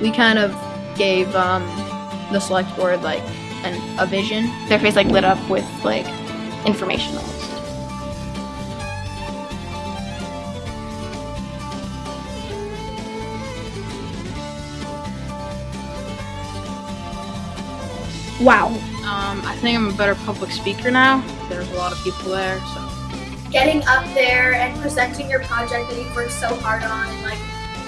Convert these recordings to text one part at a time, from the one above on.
we kind of gave um, the select board like an, a vision. Their face like lit up with like information almost. Wow. Um, I think I'm a better public speaker now. There's a lot of people there, so getting up there and presenting your project that you've worked so hard on and like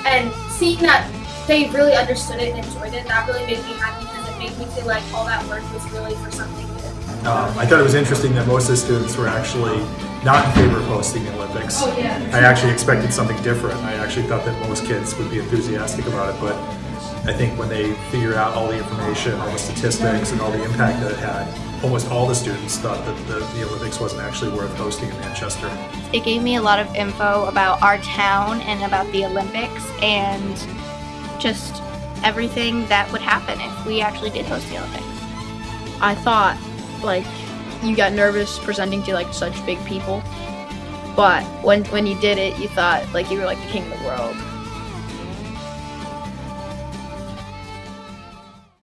and seeing that they really understood it and enjoyed it And that really made me happy because it made me feel like all that work was really for something good Um, I thought it was interesting that most of the students were actually not in favor of hosting the Olympics. Oh, yeah. I actually expected something different. I actually thought that most kids would be enthusiastic about it, but I think when they figured out all the information, all the statistics, and all the impact that it had, almost all the students thought that the, the Olympics wasn't actually worth hosting in Manchester. It gave me a lot of info about our town and about the Olympics and just everything that would happen if we actually did host the Olympics. I thought like you got nervous presenting to like such big people, but when when you did it, you thought like you were like the king of the world.